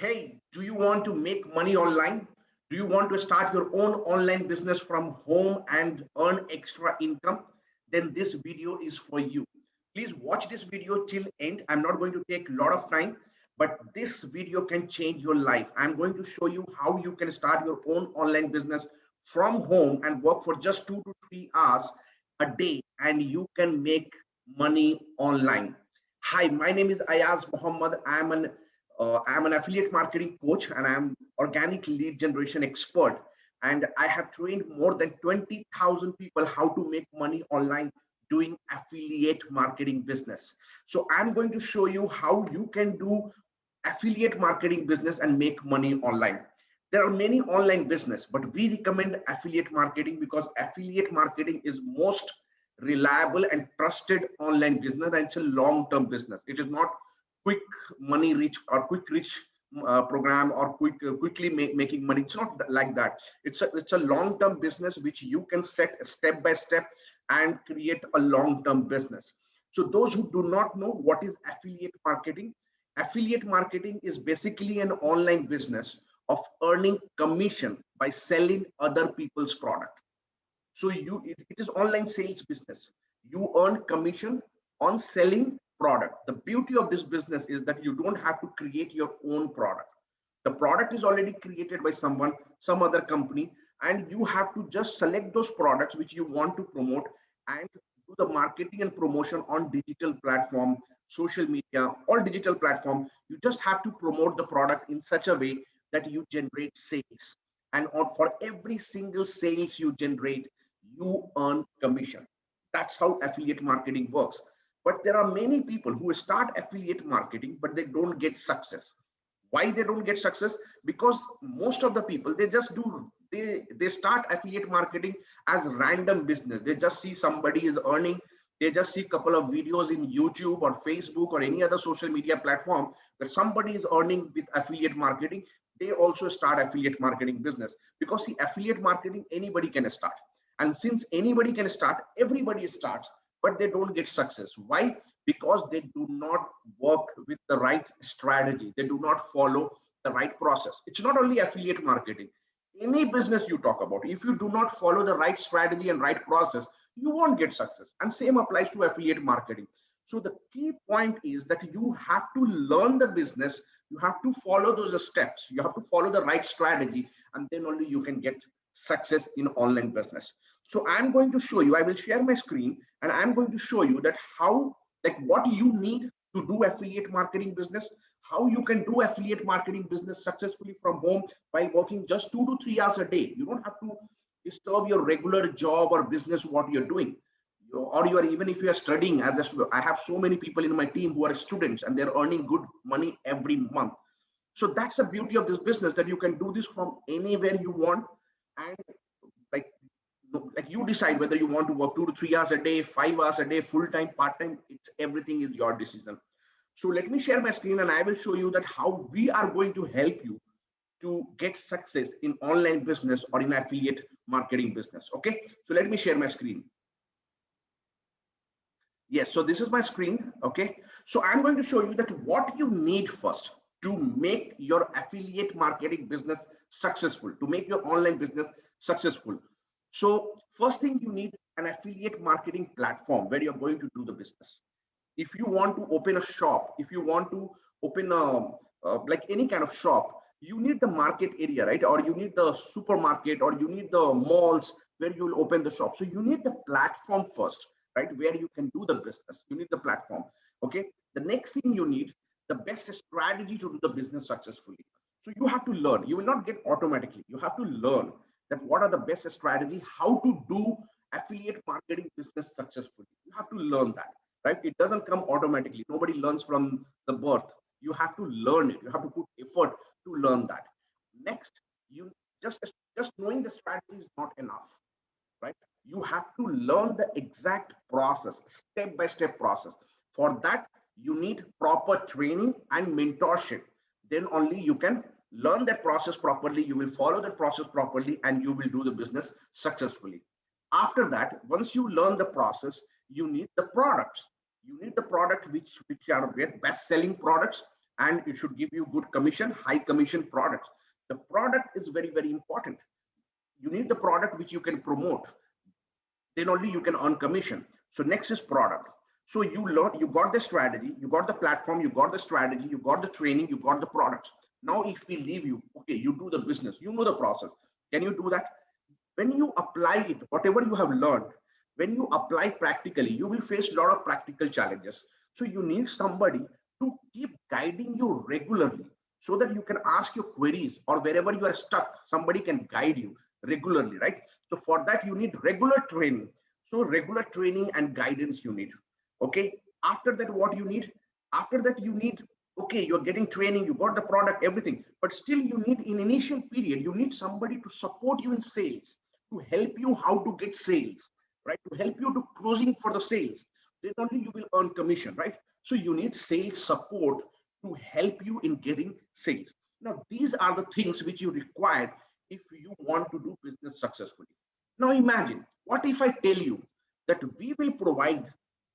hey, do you want to make money online? Do you want to start your own online business from home and earn extra income? Then this video is for you. Please watch this video till end. I'm not going to take a lot of time, but this video can change your life. I'm going to show you how you can start your own online business from home and work for just two to three hours a day and you can make money online. Hi, my name is Ayaz Muhammad. I'm an uh, I'm an affiliate marketing coach and I'm organic lead generation expert. And I have trained more than 20,000 people how to make money online doing affiliate marketing business. So I'm going to show you how you can do affiliate marketing business and make money online. There are many online business, but we recommend affiliate marketing because affiliate marketing is most reliable and trusted online business and it's a long-term business. It is not quick money rich or quick rich uh, program or quick uh, quickly make, making money. It's not like that. It's a it's a long-term business which you can set step by step and create a long-term business. So those who do not know what is affiliate marketing affiliate marketing is basically an online business of earning commission by selling other people's product. So you it, it is online sales business. You earn commission on selling product. The beauty of this business is that you don't have to create your own product. The product is already created by someone, some other company, and you have to just select those products which you want to promote and do the marketing and promotion on digital platform, social media, or digital platform. You just have to promote the product in such a way that you generate sales. And on, for every single sales you generate, you earn commission. That's how affiliate marketing works. But there are many people who start affiliate marketing, but they don't get success. Why they don't get success? Because most of the people, they just do, they, they start affiliate marketing as random business. They just see somebody is earning, they just see a couple of videos in YouTube or Facebook or any other social media platform where somebody is earning with affiliate marketing. They also start affiliate marketing business because the affiliate marketing, anybody can start. And since anybody can start, everybody starts but they don't get success. Why? Because they do not work with the right strategy. They do not follow the right process. It's not only affiliate marketing. Any business you talk about, if you do not follow the right strategy and right process, you won't get success. And same applies to affiliate marketing. So the key point is that you have to learn the business. You have to follow those steps. You have to follow the right strategy, and then only you can get success in online business. So I'm going to show you, I will share my screen and I'm going to show you that how, like what you need to do affiliate marketing business, how you can do affiliate marketing business successfully from home by working just two to three hours a day. You don't have to disturb your regular job or business, what you're doing. Or you are even if you are studying as a student. I have so many people in my team who are students and they're earning good money every month. So that's the beauty of this business that you can do this from anywhere you want and like you decide whether you want to work two to three hours a day, five hours a day, full time, part time. It's everything is your decision. So let me share my screen and I will show you that how we are going to help you to get success in online business or in affiliate marketing business. Okay, so let me share my screen. Yes, so this is my screen. Okay, so I'm going to show you that what you need first to make your affiliate marketing business successful, to make your online business successful. So first thing you need an affiliate marketing platform where you're going to do the business. If you want to open a shop, if you want to open a uh, like any kind of shop, you need the market area, right? Or you need the supermarket or you need the malls where you'll open the shop. So you need the platform first, right? Where you can do the business. You need the platform. Okay. The next thing you need the best strategy to do the business successfully. So you have to learn. You will not get automatically. You have to learn that what are the best strategy, how to do affiliate marketing business successfully. You have to learn that, right? It doesn't come automatically. Nobody learns from the birth. You have to learn it. You have to put effort to learn that. Next, you just just knowing the strategy is not enough, right? You have to learn the exact process, step by step process. For that, you need proper training and mentorship. Then only you can learn that process properly, you will follow that process properly, and you will do the business successfully. After that, once you learn the process, you need the products. You need the product which, which are the best selling products and it should give you good commission, high commission products. The product is very, very important. You need the product which you can promote. Then only you can earn commission. So next is product. So you learn, you got the strategy, you got the platform, you got the strategy, you got the training, you got the products. Now, if we leave you, okay, you do the business, you know the process. Can you do that? When you apply it, whatever you have learned, when you apply practically, you will face a lot of practical challenges. So you need somebody to keep guiding you regularly so that you can ask your queries or wherever you are stuck, somebody can guide you regularly, right? So for that, you need regular training. So regular training and guidance you need. Okay. After that, what you need? After that, you need okay you're getting training you got the product everything. But still you need in initial period you need somebody to support you in sales to help you how to get sales right? To help you to closing for the sales. Then only you will earn commission right? So you need sales support to help you in getting sales. Now these are the things which you require if you want to do business successfully. Now imagine what if i tell you that we will provide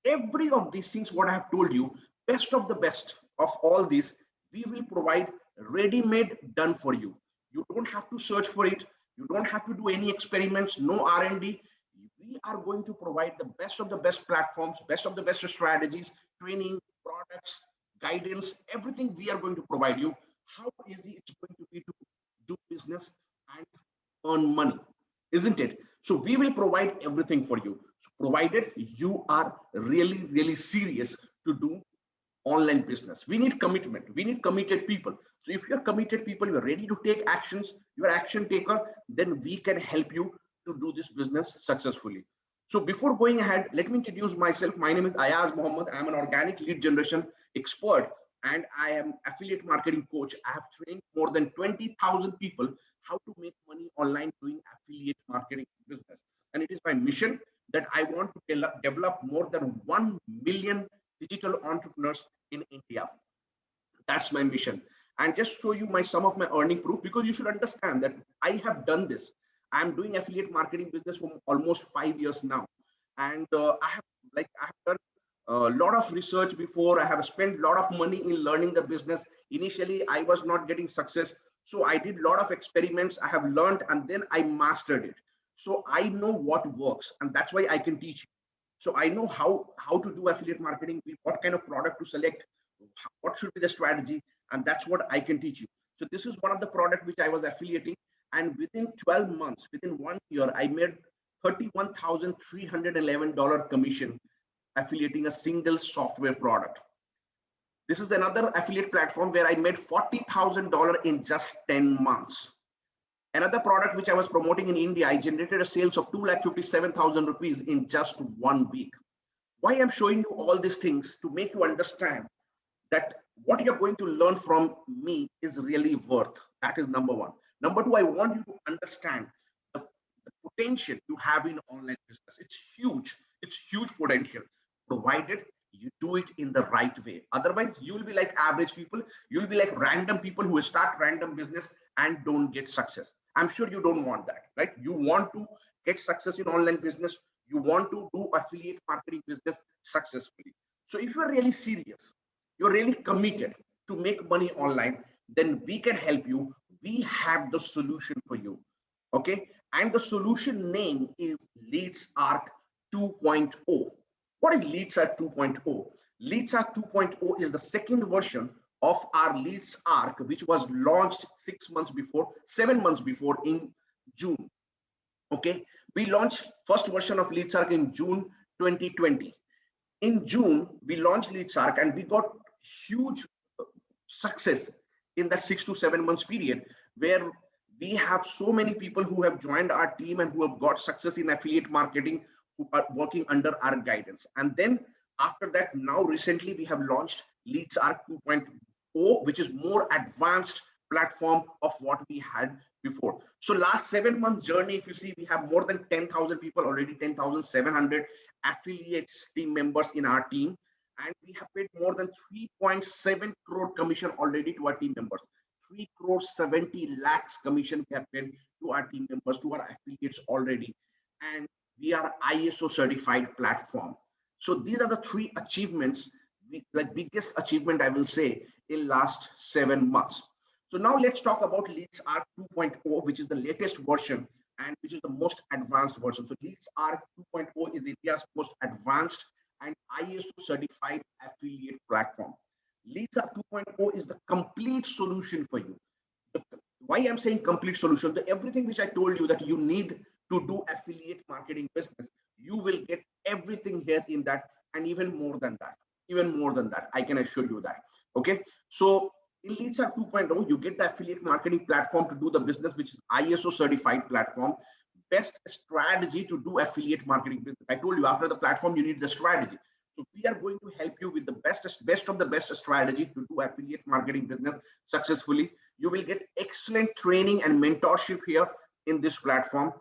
every of these things what i have told you best of the best of all these, we will provide ready-made done for you. You don't have to search for it. You don't have to do any experiments, no R&D. We are going to provide the best of the best platforms, best of the best strategies, training, products, guidance, everything we are going to provide you. How easy it's going to be to do business and earn money, isn't it? So we will provide everything for you, provided you are really, really serious to do online business. We need commitment. We need committed people. So if you're committed people, you're ready to take actions, you're action taker, then we can help you to do this business successfully. So before going ahead, let me introduce myself. My name is Ayaz Mohammed. I'm an organic lead generation expert and I am affiliate marketing coach. I have trained more than 20,000 people how to make money online doing affiliate marketing business. And it is my mission that I want to develop more than 1 million digital entrepreneurs India. That's my mission. And just show you my some of my earning proof because you should understand that I have done this. I'm doing affiliate marketing business for almost five years now. And uh, I have like I have done a lot of research before. I have spent a lot of money in learning the business. Initially, I was not getting success. So I did a lot of experiments. I have learned and then I mastered it. So I know what works and that's why I can teach you. So I know how, how to do affiliate marketing, what kind of product to select, what should be the strategy, and that's what I can teach you. So this is one of the product which I was affiliating. And within 12 months, within one year, I made $31,311 commission affiliating a single software product. This is another affiliate platform where I made $40,000 in just 10 months. Another product which I was promoting in India, I generated a sales of 2,57,000 rupees in just one week. Why I'm showing you all these things to make you understand that what you're going to learn from me is really worth. That is number one. Number two, I want you to understand the, the potential you have in online business. It's huge. It's huge potential, provided you do it in the right way. Otherwise, you'll be like average people. You'll be like random people who start random business and don't get success. I'm sure you don't want that, right? You want to get success in online business. You want to do affiliate marketing business successfully. So if you're really serious, you're really committed to make money online, then we can help you. We have the solution for you. Okay. And the solution name is LeadsArk 2.0. What is LeadsArk 2.0? LeadsArk 2.0 is the second version of our LeadsArk, which was launched six months before, seven months before in June. Okay, we launched first version of LeadsArk in June 2020. In June, we launched LeadsArk and we got huge uh, success in that six to seven months period where we have so many people who have joined our team and who have got success in affiliate marketing who are working under our guidance. And then after that, now recently we have launched LeadsArk 2.0, which is more advanced platform of what we had before. So last seven months journey, if you see, we have more than 10,000 people already, 10,700 affiliates team members in our team. And we have paid more than 3.7 crore commission already to our team members. 3 crore 70 lakhs commission we have paid to our team members, to our affiliates already. And we are ISO certified platform. So these are the three achievements like biggest achievement I will say in last seven months. So now let's talk about Leads R 2.0, which is the latest version and which is the most advanced version. So Leads R 2.0 is India's most advanced and ISO certified affiliate platform. R 2.0 is the complete solution for you. Why I'm saying complete solution, the, everything which I told you that you need to do affiliate marketing business, you will get everything here in that and even more than that, even more than that. I can assure you that. Okay. So in Leads 2.0, you get the affiliate marketing platform to do the business, which is ISO certified platform. Best strategy to do affiliate marketing business. I told you after the platform, you need the strategy. So we are going to help you with the best, best of the best strategy to do affiliate marketing business successfully. You will get excellent training and mentorship here in this platform.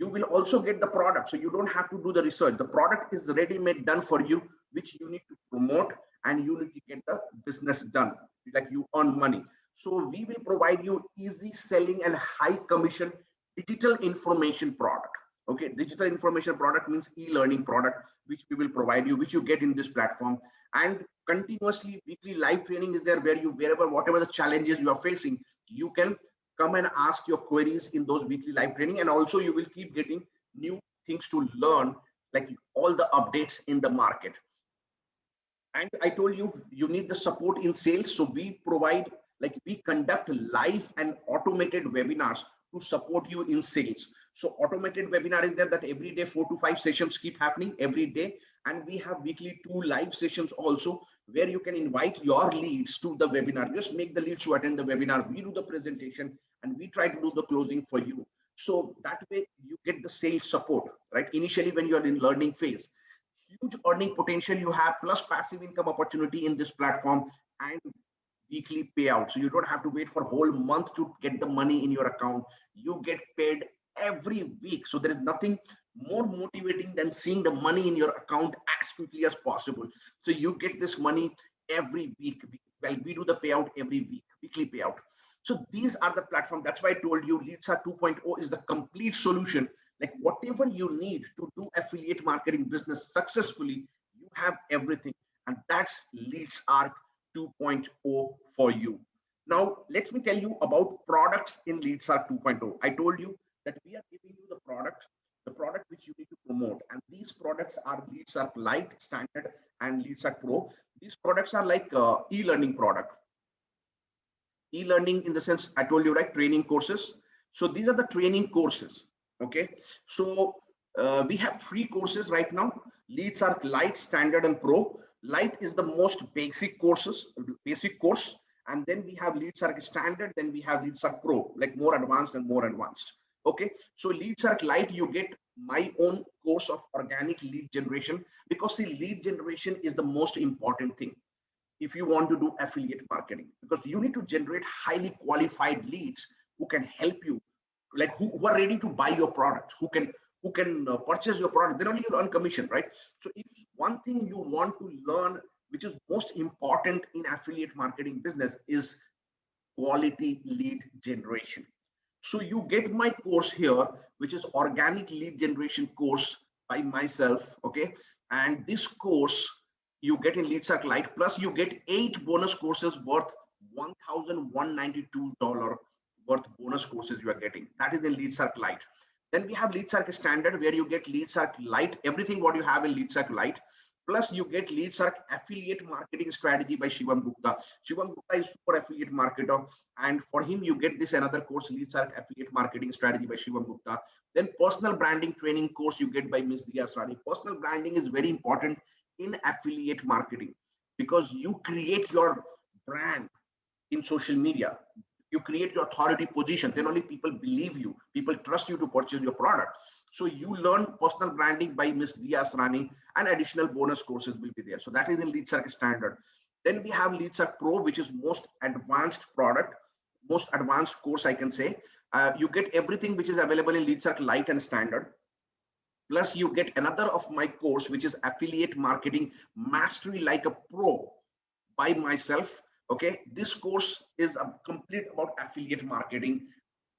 You will also get the product. So you don't have to do the research. The product is ready made done for you, which you need to promote and you need to get the business done. Like you earn money. So we will provide you easy selling and high commission digital information product. Okay digital information product means e-learning product which we will provide you which you get in this platform. And continuously weekly live training is there where you wherever whatever the challenges you are facing you can come and ask your queries in those weekly live training. And also you will keep getting new things to learn like all the updates in the market. And i told you you need the support in sales. So we provide like we conduct live and automated webinars to support you in sales. So automated webinar is there that every day four to five sessions keep happening every day. And we have weekly two live sessions also where you can invite your leads to the webinar. Just make the leads to attend the webinar. We do the presentation and we try to do the closing for you. So that way you get the sales support, right? Initially when you're in learning phase, huge earning potential you have plus passive income opportunity in this platform and weekly payout. So you don't have to wait for a whole month to get the money in your account. You get paid every week. So there is nothing more motivating than seeing the money in your account as quickly as possible. So you get this money every week. Well, we do the payout every week, weekly payout. So these are the platform. That's why I told you Leads R 2.0 is the complete solution. Like whatever you need to do affiliate marketing business successfully, you have everything. And that's Leads R 2.0 for you. Now, let me tell you about products in Leads R 2.0. I told you that we are giving you the product, the product which you need to promote. And these products are Leads R Lite, Standard, and Leads R Pro. These products are like uh, e-learning product. E-learning in the sense I told you, right? Training courses. So these are the training courses. Okay. So uh, we have three courses right now. Leads R Lite, Standard, and Pro. Lite is the most basic courses, basic course. And then we have Leads R standard, then we have Leads R Pro, like more advanced and more advanced. Okay, so Leads R light you get my own course of organic lead generation because the lead generation is the most important thing if you want to do affiliate marketing because you need to generate highly qualified leads who can help you like who, who are ready to buy your product who can who can uh, purchase your product. Then only you earn commission right? So if one thing you want to learn which is most important in affiliate marketing business is quality lead generation. So you get my course here which is organic lead generation course by myself okay? And this course you get in lead lite plus you get eight bonus courses worth $1192 worth bonus courses you are getting. That is the lead lite then we have Lead LeadsArk standard where you get Lead LeadsArk light, everything what you have in Lead LeadsArk light. Plus you get Lead LeadsArk affiliate marketing strategy by Shivam Gupta. Shivam Gupta is super affiliate marketer. And for him, you get this another course, Lead LeadsArk affiliate marketing strategy by Shivam Gupta. Then personal branding training course you get by Ms. Dia Srani. Personal branding is very important in affiliate marketing because you create your brand in social media you create your authority position. Then only people believe you. People trust you to purchase your product. So you learn personal branding by miss dia Asrani and additional bonus courses will be there. So that is in LeadsArk standard. Then we have LeadsArk pro which is most advanced product most advanced course i can say. Uh, you get everything which is available in LeadsArk light and standard. Plus you get another of my course which is affiliate marketing mastery like a pro by myself okay? This course is a complete about affiliate marketing.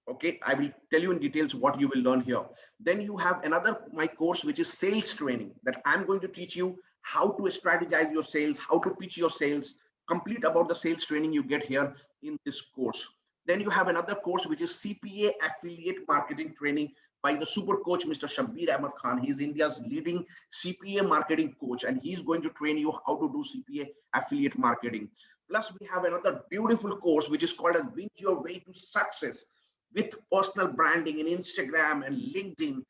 Okay? I will tell you in details what you will learn here. Then you have another my course which is sales training that i'm going to teach you how to strategize your sales, how to pitch your sales, complete about the sales training you get here in this course. Then you have another course, which is CPA affiliate marketing training by the super coach, Mr. Shabir Ahmed Khan. He's India's leading CPA marketing coach, and he's going to train you how to do CPA affiliate marketing. Plus, we have another beautiful course, which is called as Win Your Way to Success with personal branding in Instagram and LinkedIn.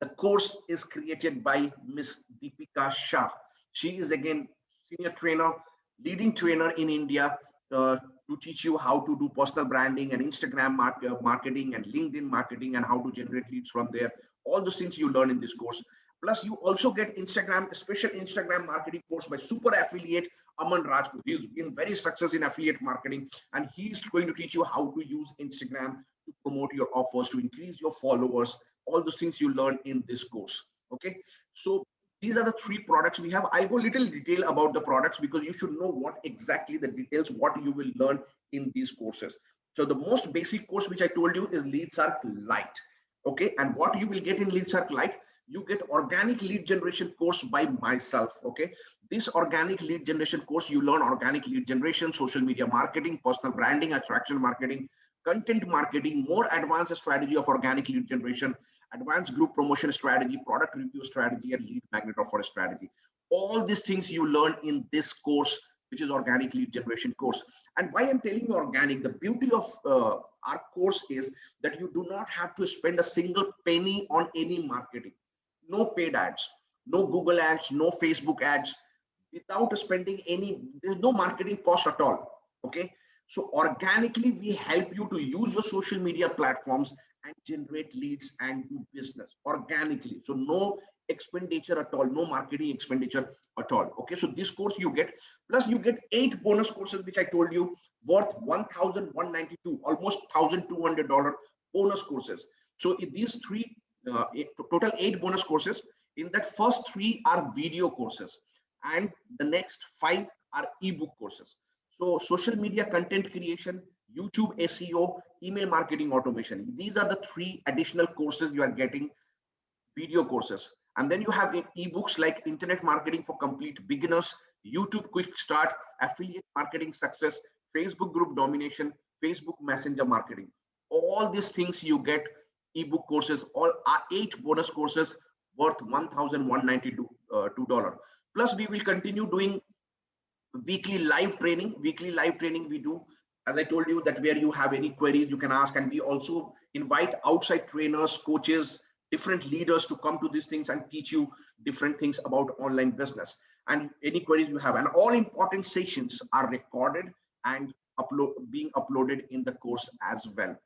The course is created by Miss Deepika Shah. She is again senior trainer, leading trainer in India uh, to teach you how to do personal branding and Instagram uh, marketing and LinkedIn marketing and how to generate leads from there. All those things you learn in this course. Plus, you also get Instagram, special Instagram marketing course by super affiliate Aman Rajput. He's been very successful in affiliate marketing, and he's going to teach you how to use Instagram to promote your offers, to increase your followers, all those things you learn in this course. Okay, so these are the three products we have. I'll go little detail about the products because you should know what exactly the details, what you will learn in these courses. So the most basic course which I told you is LeadsArk Lite. Okay, and what you will get in LeadsArk Lite, you get organic lead generation course by myself. Okay, this organic lead generation course, you learn organic lead generation, social media marketing, personal branding, attraction marketing, content marketing, more advanced strategy of organic lead generation, advanced group promotion strategy, product review strategy, and lead magnet offer strategy. All these things you learn in this course, which is organic lead generation course. And why I'm telling you organic, the beauty of uh, our course is that you do not have to spend a single penny on any marketing. No paid ads, no Google ads, no Facebook ads, without spending any, there's no marketing cost at all. Okay so organically, we help you to use your social media platforms and generate leads and do business organically. So no expenditure at all, no marketing expenditure at all. Okay, so this course you get, plus you get eight bonus courses, which I told you worth 1,192, almost $1,200 bonus courses. So in these three, uh, total eight bonus courses, in that first three are video courses and the next five are ebook courses. So social media content creation, YouTube SEO, email marketing automation. These are the three additional courses you are getting video courses. And then you have ebooks like internet marketing for complete beginners, YouTube quick start, affiliate marketing success, Facebook group domination, Facebook messenger marketing. All these things you get ebook courses, all are eight bonus courses worth $1,192. Uh, Plus we will continue doing weekly live training weekly live training we do. As i told you that where you have any queries you can ask. And we also invite outside trainers coaches different leaders to come to these things and teach you different things about online business. And any queries you have. And all important sessions are recorded and upload being uploaded in the course as well.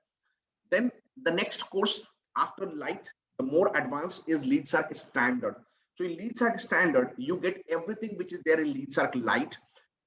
Then the next course after light the more advanced is Lead LeadsArk standard. So in LeadsArk standard you get everything which is there in Lead LeadsArk Lite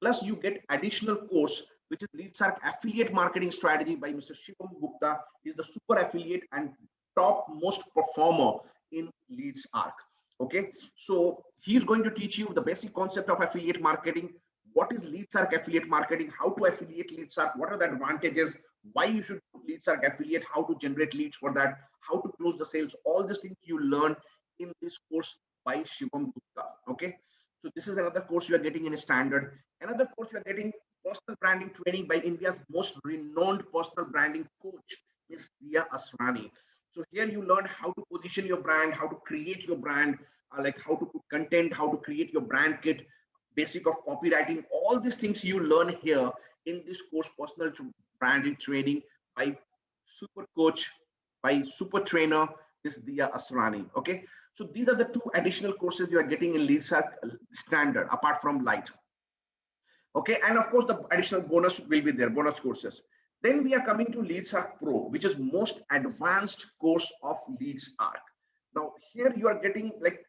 Plus, you get additional course, which is LeadsArk Affiliate Marketing Strategy by Mr. Shivam Gupta. is the super affiliate and top most performer in LeadsArk. Okay, so he's going to teach you the basic concept of affiliate marketing. What is LeadsArk affiliate marketing? How to affiliate LeadsArk? What are the advantages? Why you should do LeadsArk affiliate? How to generate leads for that? How to close the sales? All these things you learn in this course by Shivam Gupta. Okay, so this is another course you are getting in a standard. Another course you are getting personal branding training by India's most renowned personal branding coach, Ms. Dia Asrani. So here you learn how to position your brand, how to create your brand, uh, like how to put content, how to create your brand kit, basic of copywriting, all these things you learn here in this course, personal branding training by super coach, by super trainer, Ms. Dia Asrani. Okay. So these are the two additional courses you are getting in LeadsArk standard apart from light. Okay, and of course the additional bonus will be there, bonus courses. Then we are coming to LeadsArk Pro, which is most advanced course of LeadsArk. Now here you are getting like,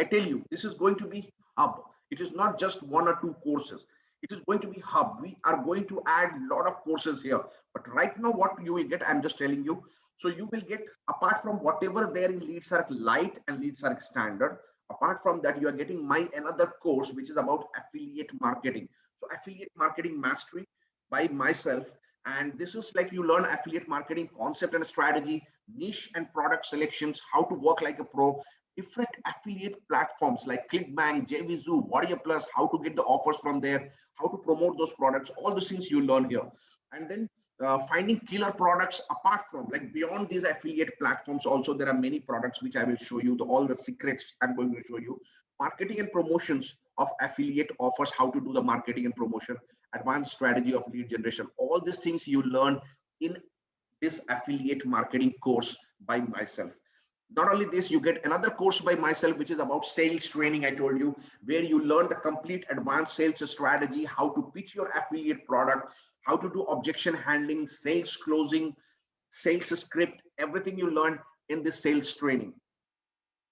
I tell you, this is going to be hub. It is not just one or two courses. It is going to be hub. We are going to add a lot of courses here. But right now what you will get, I'm just telling you, so you will get, apart from whatever there in LeadsArk Lite and LeadsArk Standard, apart from that, you are getting my another course, which is about affiliate marketing. So affiliate marketing mastery by myself. And this is like you learn affiliate marketing concept and strategy, niche and product selections, how to work like a pro, different affiliate platforms like ClickBank, JVZoo, Warrior Plus, how to get the offers from there, how to promote those products, all the things you learn here. And then uh, finding killer products apart from like beyond these affiliate platforms also there are many products which i will show you the, all the secrets i'm going to show you. Marketing and promotions of affiliate offers how to do the marketing and promotion advanced strategy of lead generation. All these things you learn in this affiliate marketing course by myself. Not only this you get another course by myself which is about sales training i told you where you learn the complete advanced sales strategy how to pitch your affiliate product how to do objection handling sales closing sales script everything you learn in this sales training.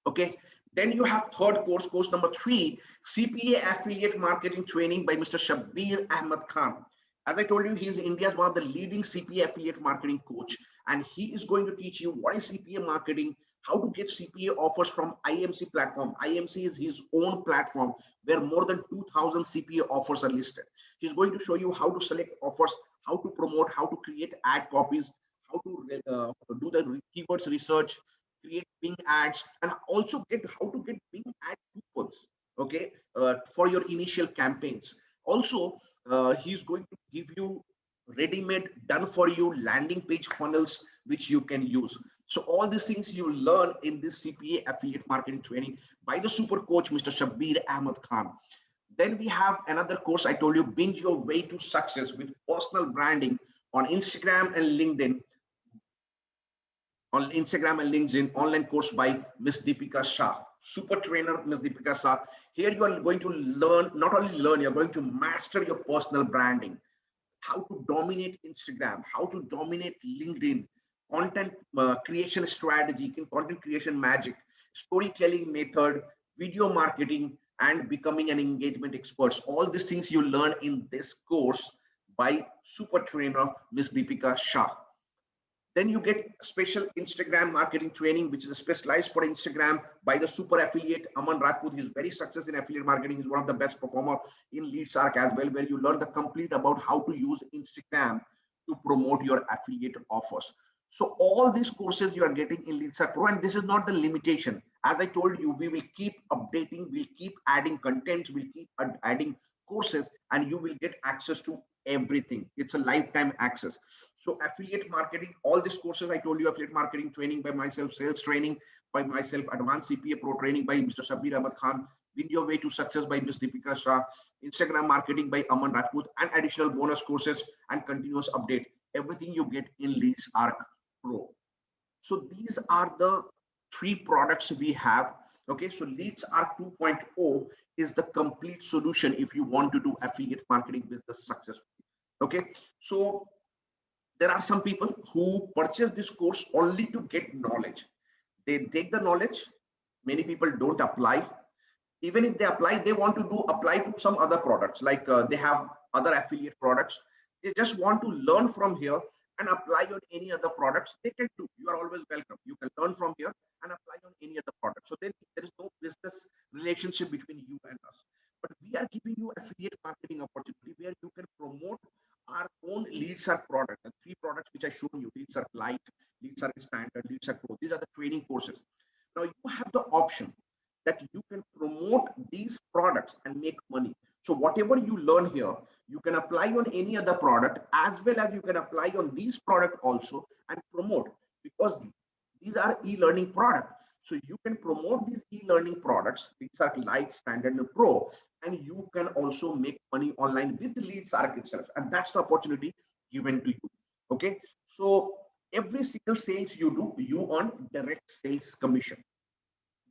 Okay? Then you have third course course number three cpa affiliate marketing training by mr shabir ahmed khan. As I told you, he's India's one of the leading CPA affiliate marketing coach, and he is going to teach you what is CPA marketing, how to get CPA offers from IMC platform. IMC is his own platform where more than 2000 CPA offers are listed. He's going to show you how to select offers, how to promote, how to create ad copies, how to uh, do the keywords research, create Bing ads, and also get how to get Bing ad coupons, okay, uh, for your initial campaigns. Also, uh, he's going to give you ready-made done for you landing page funnels which you can use so all these things you learn in this cpa affiliate marketing training by the super coach mr shabir ahmed khan. Then we have another course i told you binge your way to success with personal branding on instagram and linkedin. On instagram and linkedin online course by miss deepika shah. Super trainer miss deepika shah. Here you are going to learn not only learn you're going to master your personal branding. How to dominate Instagram, how to dominate LinkedIn, content uh, creation strategy, content creation magic, storytelling method, video marketing, and becoming an engagement expert. All these things you learn in this course by super trainer, Ms. Deepika Shah. Then you get special Instagram marketing training, which is specialized for Instagram by the super affiliate Aman Rajput. He's very successful in affiliate marketing. He's one of the best performer in LeadsArk as well, where you learn the complete about how to use Instagram to promote your affiliate offers. So all these courses you are getting in LeadsArk Pro, and this is not the limitation. As I told you, we will keep updating, we'll keep adding content, we'll keep adding courses, and you will get access to everything. It's a lifetime access. So affiliate marketing, all these courses I told you, affiliate marketing training by myself, sales training by myself, advanced CPA pro training by Mr. Shabir Ahmed Khan, video way to success by Ms. Deepika Shah, Instagram marketing by Aman Rajput, and additional bonus courses and continuous update. Everything you get in LeadsArk So these are the three products we have. Okay, so LeadsArk 2.0 is the complete solution if you want to do affiliate marketing business successfully. Okay, so there are some people who purchase this course only to get knowledge they take the knowledge many people don't apply even if they apply they want to do apply to some other products like uh, they have other affiliate products they just want to learn from here and apply on any other products they can do you are always welcome you can learn from here and apply on any other product so then there is no business relationship between you and us but we are giving you affiliate marketing opportunity where you can promote our own LeadsArk product, the three products which I showed you, LeadsArk Lite, are Standard, LeadsArk Pro. These are the training courses. Now you have the option that you can promote these products and make money. So whatever you learn here, can apply on any other product as well as you can apply on these product also and promote because these are e-learning product. So you can promote these e-learning products, These are Lite, Standard, and Pro, and you can also make money online with LeadsArk itself. And that's the opportunity given to you. Okay. So every single sales you do, you earn direct sales commission.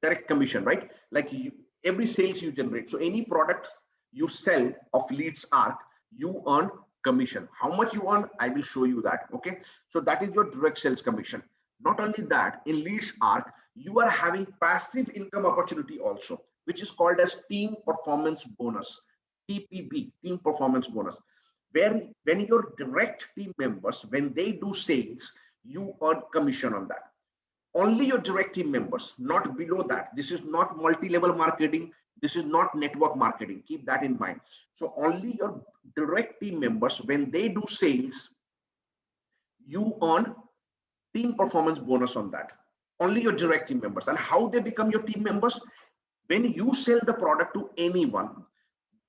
Direct commission, right? Like you, every sales you generate. So any product you sell of LeadsArk, you earn commission. How much you earn, I will show you that. Okay. So that is your direct sales commission. Not only that, in LeadsArk, you are having passive income opportunity also, which is called as team performance bonus, TPB, team performance bonus, where when your direct team members, when they do sales, you earn commission on that. Only your direct team members, not below that. This is not multi-level marketing. This is not network marketing. Keep that in mind. So only your direct team members, when they do sales, you earn team performance bonus on that only your direct team members and how they become your team members when you sell the product to anyone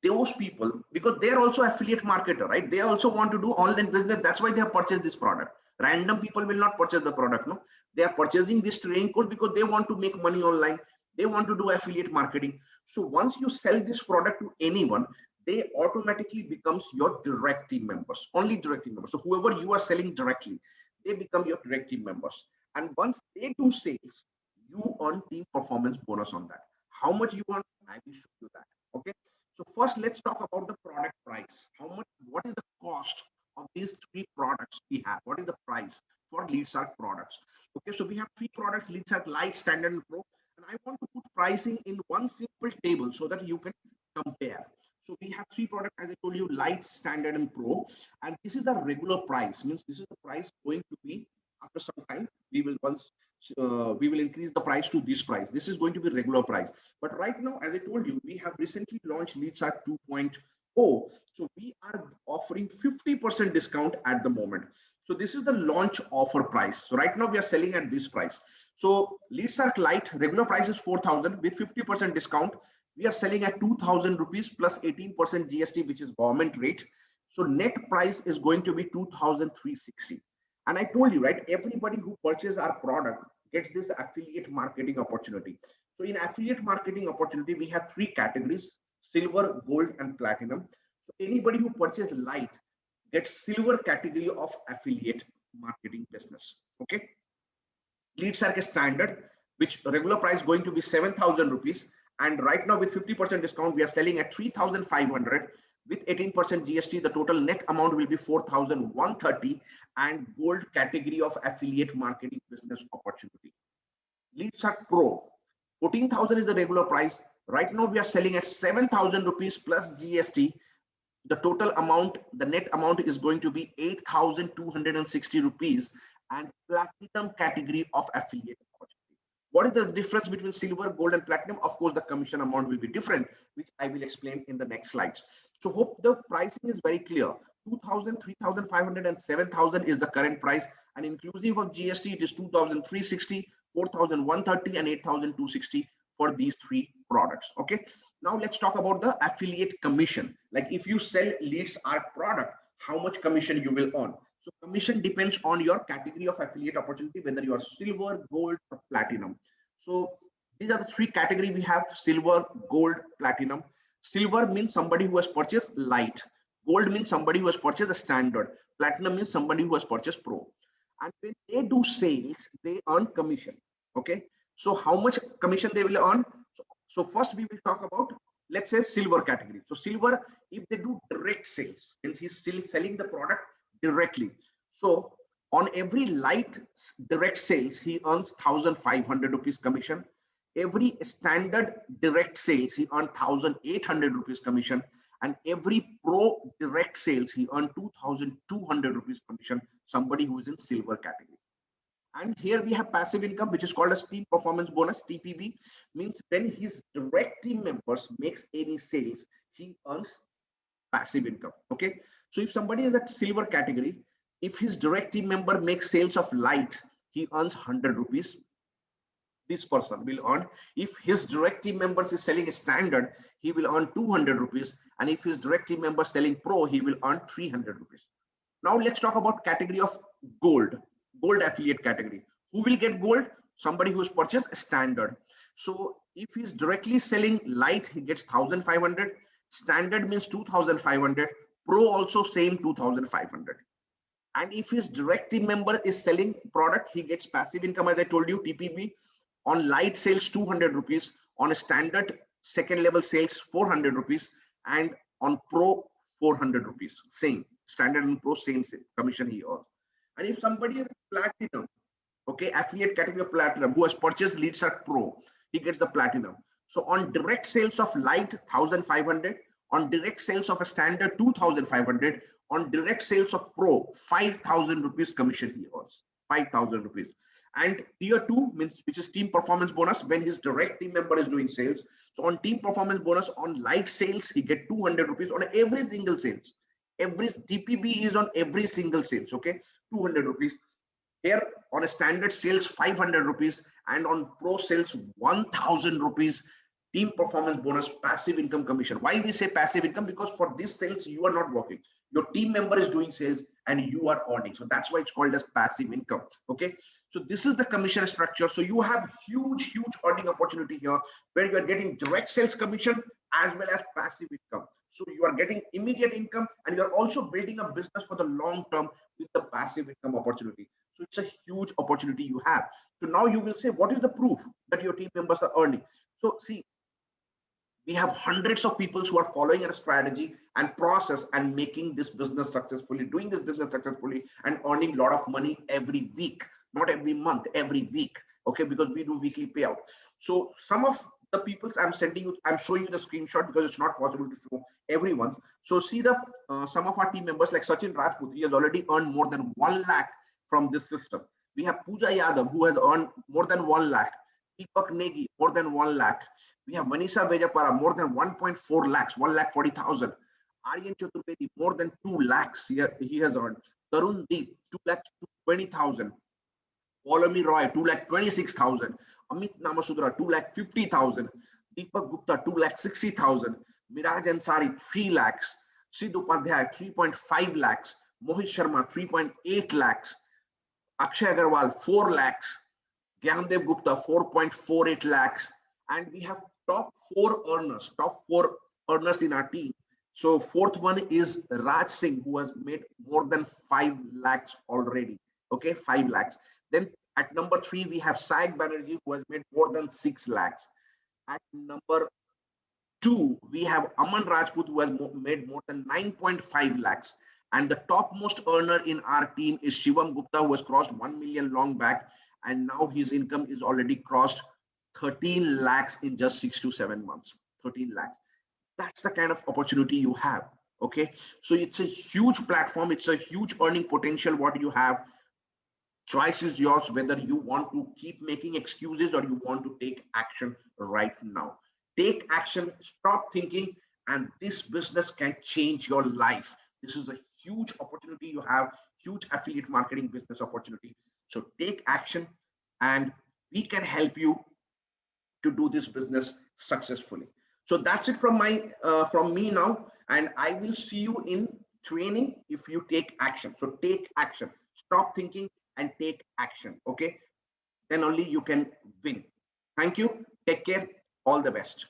those people because they're also affiliate marketer right? They also want to do online business. That's why they have purchased this product. Random people will not purchase the product no? They are purchasing this training course because they want to make money online. They want to do affiliate marketing. So once you sell this product to anyone they automatically becomes your direct team members only direct team members. So whoever you are selling directly they become your direct team members. And once they do sales you earn team performance bonus on that. How much you want i will show you that okay so first let's talk about the product price. How much what is the cost of these three products we have? What is the price for LeadsArk products? Okay so we have three products LeadsArk light standard and pro and i want to put pricing in one simple table so that you can compare. So we have three products as i told you light standard and pro and this is the regular price. Means this is the price going to be after some time we will once uh, we will increase the price to this price. This is going to be regular price. But right now as i told you we have recently launched LeadsArk 2.0 so we are offering 50 percent discount at the moment. So this is the launch offer price. So right now we are selling at this price. So LeadsArk light regular price is 4000 with 50 percent discount we are selling at 2000 rupees plus 18 percent gst which is government rate. So net price is going to be 2360 and I told you, right, everybody who purchases our product gets this affiliate marketing opportunity. So in affiliate marketing opportunity, we have three categories, silver, gold, and platinum. So anybody who purchases light gets silver category of affiliate marketing business. Okay. LeadsArk standard, which regular price going to be 7,000 rupees. And right now with 50% discount, we are selling at 3,500 with 18% GST, the total net amount will be 4,130 and gold category of affiliate marketing business opportunity. Leads are Pro, 14,000 is the regular price. Right now we are selling at 7,000 rupees plus GST. The total amount, the net amount is going to be 8,260 rupees and platinum category of affiliate what is the difference between silver, gold, and platinum? Of course, the commission amount will be different, which I will explain in the next slides. So hope the pricing is very clear. 2000, 3500 and 7000 is the current price and inclusive of GST it is 2360, 4130 and 8260 for these three products. Okay. Now let's talk about the affiliate commission. Like if you sell leads our product, how much commission you will earn. So commission depends on your category of affiliate opportunity, whether you are silver, gold, or platinum. So these are the three category we have silver, gold, platinum. Silver means somebody who has purchased light. Gold means somebody who has purchased a standard. Platinum means somebody who has purchased pro. And when they do sales, they earn commission. Okay. So how much commission they will earn? So, so first we will talk about let's say silver category. So silver, if they do direct sales, means he's still selling the product directly. So on every light direct sales, he earns 1,500 rupees commission. Every standard direct sales, he earns 1,800 rupees commission. And every pro direct sales, he earned 2,200 rupees commission, somebody who is in silver category. And here we have passive income, which is called as team performance bonus, TPB, means when his direct team members makes any sales, he earns passive income. Okay. So if somebody is at silver category, if his direct team member makes sales of light, he earns 100 rupees. This person will earn. If his direct team members is selling a standard, he will earn 200 rupees. And if his direct team member selling pro, he will earn 300 rupees. Now let's talk about category of gold, gold affiliate category. Who will get gold? Somebody who's has purchased a standard. So if he's directly selling light, he gets 1500. Standard means 2500 Pro also same 2500. And if his direct team member is selling product, he gets passive income as I told you, TPB on light sales 200 rupees, on a standard second level sales 400 rupees, and on pro 400 rupees. Same standard and pro same, same commission he earns. And if somebody is platinum, okay, affiliate category of platinum who has purchased LeadsArk Pro, he gets the platinum. So on direct sales of light 1500 on direct sales of a standard 2500 on direct sales of pro 5000 rupees commission he earns 5000 rupees. And tier 2 means which is team performance bonus when his direct team member is doing sales. So on team performance bonus on light sales he get 200 rupees on every single sales. Every tpb is on every single sales okay? 200 rupees. Here on a standard sales 500 rupees and on pro sales 1000 rupees team performance bonus passive income commission. Why we say passive income? Because for this sales you are not working. Your team member is doing sales and you are earning. So that's why it's called as passive income. Okay? So this is the commission structure. So you have huge huge earning opportunity here where you are getting direct sales commission as well as passive income. So you are getting immediate income and you are also building a business for the long term with the passive income opportunity so it's a huge opportunity you have. So now you will say what is the proof that your team members are earning? So see we have hundreds of people who are following our strategy and process and making this business successfully doing this business successfully and earning a lot of money every week not every month every week okay? Because we do weekly payout. So some of the people i'm sending you i'm showing you the screenshot because it's not possible to show everyone. So see the uh, some of our team members like sachin rajput he has already earned more than 1 lakh from this system we have Pooja Yadav, who has earned more than 1 lakh. Deepak Negi, more than 1 lakh. We have Manisha Vejapara, more than 1.4 lakhs, 1 lakh 40,000. Aryan Chaturvedi, more than 2 lakhs he, he has earned. Tarun Deep, 2 lakh 20,000. Polami Roy, 2 lakh 26,000. Amit Namasudra, 2 lakh 50,000. Deepak Gupta, 2 lakh 60,000. Miraj Ansari, 3 lakhs. Sidhu Upadhyay, 3.5 lakhs. Mohit Sharma, 3.8 lakhs. Akshay Agarwal, 4 lakhs. Gyandev Gupta 4.48 lakhs, and we have top four earners, top four earners in our team. So fourth one is Raj Singh, who has made more than five lakhs already. Okay, five lakhs. Then at number three, we have Saik Banerjee, who has made more than six lakhs. At number two, we have Aman Rajput, who has made more than 9.5 lakhs. And the topmost earner in our team is Shivam Gupta, who has crossed 1 million long back. And now his income is already crossed 13 lakhs in just six to seven months. 13 lakhs. That's the kind of opportunity you have okay? So it's a huge platform. It's a huge earning potential what you have. Choice is yours whether you want to keep making excuses or you want to take action right now. Take action. Stop thinking. And this business can change your life. This is a huge opportunity you have huge affiliate marketing business opportunity so take action and we can help you to do this business successfully. So that's it from my uh, from me now. And I will see you in training if you take action. So take action. Stop thinking and take action. Okay. Then only you can win. Thank you. Take care. All the best.